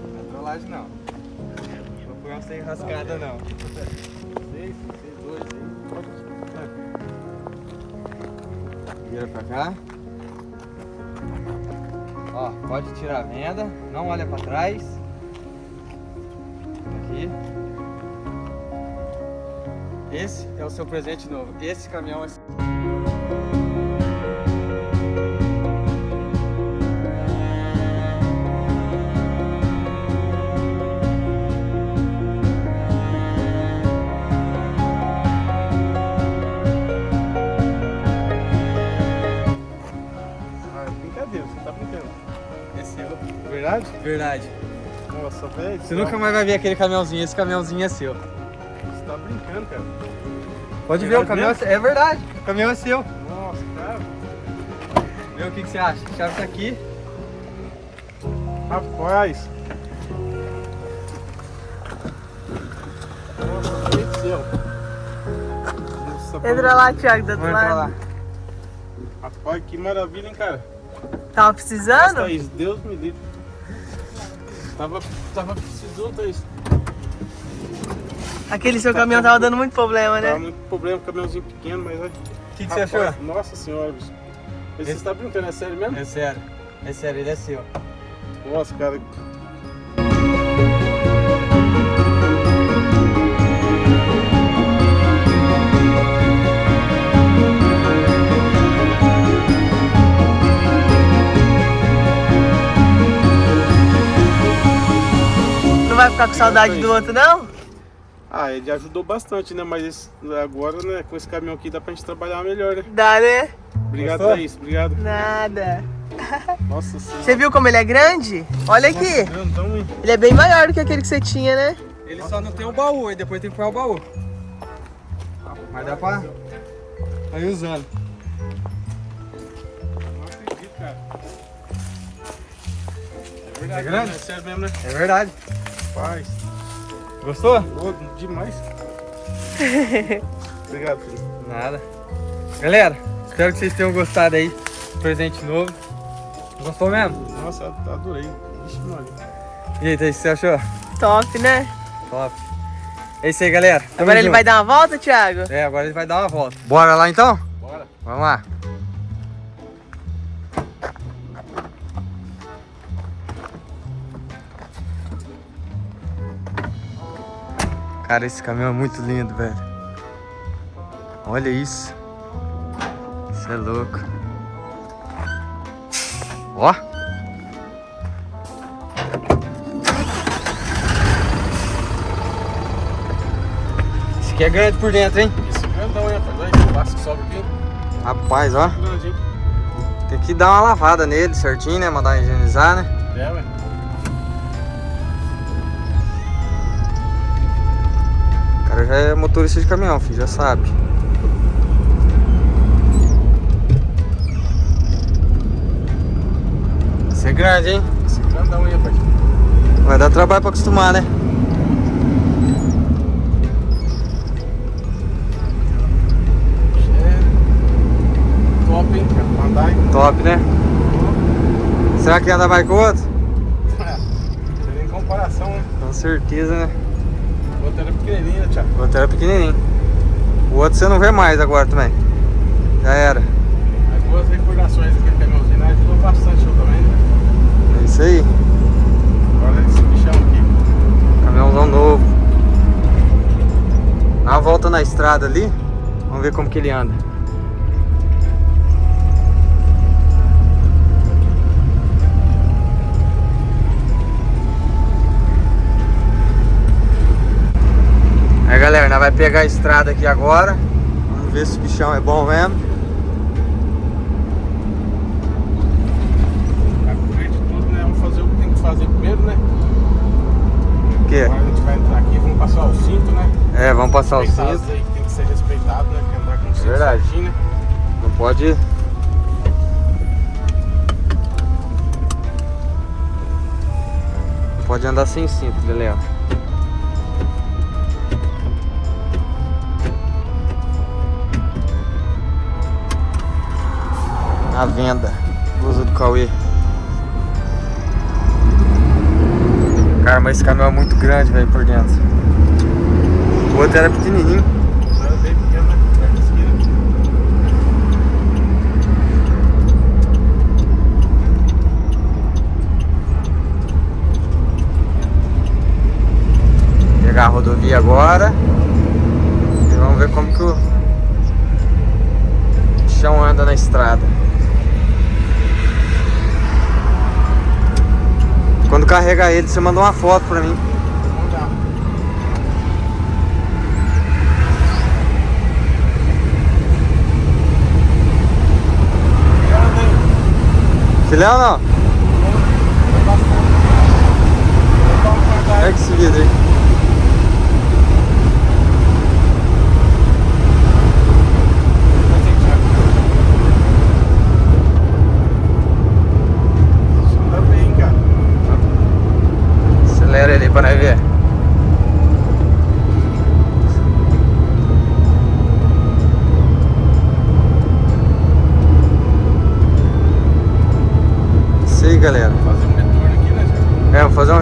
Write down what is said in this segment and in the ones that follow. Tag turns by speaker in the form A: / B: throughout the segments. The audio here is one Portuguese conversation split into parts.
A: Não é trollagem não. Não foi uma sem rascada não.
B: Seis, seis, dois, aí.
A: Vira pra cá. Ó, pode tirar a venda, não olha pra trás. Aqui. Esse é o seu presente novo. Esse caminhão é
B: Verdade? Nossa, velho.
A: Você nunca mais vai ver aquele caminhãozinho, esse caminhãozinho é seu.
B: Você tá brincando, cara.
A: Pode ver, o caminhão é
B: mesmo?
A: seu. É verdade, o caminhão é seu.
B: Nossa, cara.
A: Vê o que, que você acha. A chave tá aqui.
B: Rapaz. Nossa, céu. Nossa,
C: Entra lá, Thiago, do outro
A: Vamos entrar lá.
C: lado.
B: Rapaz, que maravilha, hein, cara.
C: Tava precisando?
B: Thaís, Deus me livre. Tava, tava precisando, Thaís.
C: Aquele seu caminhão tava dando muito problema,
B: Tava
C: né?
B: muito problema, caminhãozinho pequeno, mas.
A: O que, que você achou?
B: Nossa senhora, bicho. Esse
A: Esse-
B: Você tá brincando, é sério mesmo?
A: É sério. É sério, ele é seu.
B: Nossa, cara.
C: Não vai ficar com saudade do outro, não?
B: Ah, ele ajudou bastante, né? Mas esse- agora, né, com esse caminhão aqui dá pra gente trabalhar melhor, né?
C: Dá, né?
B: Obrigado,
A: Gostou?
B: Thaís. Obrigado.
C: Nada.
B: Nossa senhora.
C: Você viu como ele é grande? Olha aqui.
B: Nossa, grandão, hein?
C: Ele é bem maior do que aquele que você tinha, né?
A: Ele só não tem o baú, e depois tem que pôr o baú. Mas dá pra... Aí usando.
B: Não acredito, cara. É verdade,
A: É grande?
B: né? É sério mesmo, né?
A: É verdade.
B: Rapaz.
A: Gostou?
B: Ô, demais. Obrigado, filho.
A: Nada. Galera, espero que vocês tenham gostado aí. Presente novo. Gostou mesmo?
B: Nossa, adorei. Vixe, mano.
A: E aí, Thaís, o que você achou?
C: Top, né?
A: Top. É isso aí, galera. Tamo
C: Agora ele
A: junto.
C: vai dar uma volta, Thiago?
A: É, agora ele vai dar uma volta. Bora lá então?
B: Bora.
A: Vamos lá. Cara, esse caminhão é muito lindo, velho. Olha isso. Isso é louco. Ó. Esse aqui é grande por dentro, hein?
B: Esse grandão, hein, o que sobe aqui.
A: Rapaz, ó. Tem que dar uma lavada nele certinho, né? Mandar higienizar, né?
B: É, ué.
A: Já é motorista de caminhão, filho, já sabe. Isso é grande, hein?
B: Esse grandão, hein, rapaz?
A: Vai dar trabalho pra acostumar, né?
B: É top, hein, cara? Pra andar, hein?
A: Top, né? Será que anda mais que o outro?
B: Não tem nem comparação, né?
A: Com certeza, né?
B: Outro era pequenininho, né, Thiago?
A: O outro era pequenininho. O outro você não vê mais agora também. Já era.
B: As duas recordações daquele caminhãozinho né? ajudou bastante eu também, né?
A: É isso aí.
B: Agora esse bichão aqui.
A: Caminhãozão novo. Dá uma volta na estrada ali. Vamos ver como que ele anda. Galera, nós vai pegar a estrada aqui agora. Vamos ver se o bichão é bom mesmo.
B: Primeiro de tudo, né? Vamos fazer o que tem que fazer primeiro, né?
A: O quê?
B: Agora a gente vai entrar aqui, vamos passar o cinto, né?
A: É, vamos passar o cinto.
B: leis que tem que ser respeitado, né? Que andar com o cinto
A: Verdade.
B: certinho, né?
A: Não pode. Não pode andar sem cinto, Leléo. A venda. Blusa do Cauê. Cara, mas esse caminhão é muito grande, velho, por dentro. O outro era pequenininho. Pegar a rodovia agora. E vamos ver como que o chão anda na estrada. Quando carregar ele, você manda uma foto pra mim. Filé ou não? Pega esse vidro aí.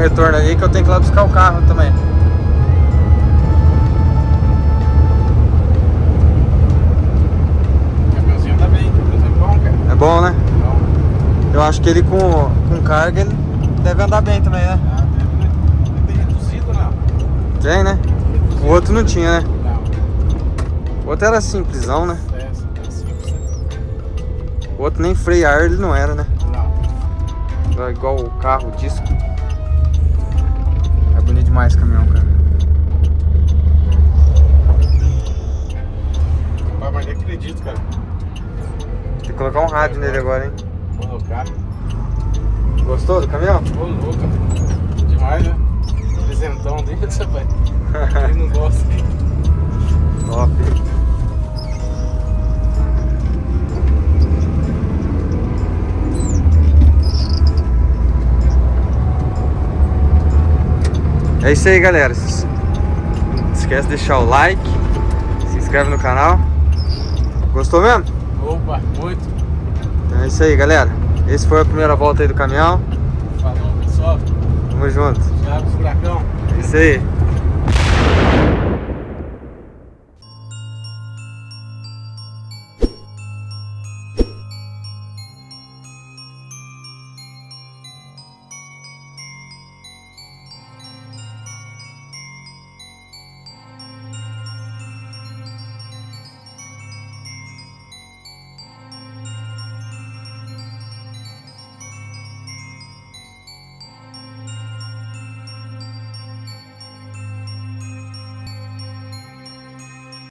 B: Retorno
A: ali que eu tenho que ir lá buscar o carro também.
B: O caminhãozinho anda bem, é bom, cara.
A: É bom, né?
B: Bom.
A: Eu acho que ele com, com carga ele deve andar bem também, né?
B: Ah, deve, né? Ele tem reduzido, não?
A: Tem, né? O outro não tinha, né?
B: Não.
A: O outro era simplesão, né?
B: É, é simples, né?
A: O outro nem freio ar ele não era, né?
B: Não.
A: Era igual o carro, o disco. Demais caminhão, cara.
B: Rapaz, mas nem acredito, cara.
A: Tem que colocar um rádio nele agora, hein?
B: Colocar.
A: Gostou do caminhão?
B: Ô, louco. Demais, né? Presentão dele, rapaz. Quem não gosta, hein?
A: É isso aí, galera. Não esquece de deixar o like, se inscreve no canal. Gostou mesmo?
B: Opa, muito.
A: Então é isso aí, galera. Esse foi a primeira volta aí do caminhão.
B: Falou, pessoal.
A: Tamo junto.
B: Thiago Furacão.
A: É isso aí.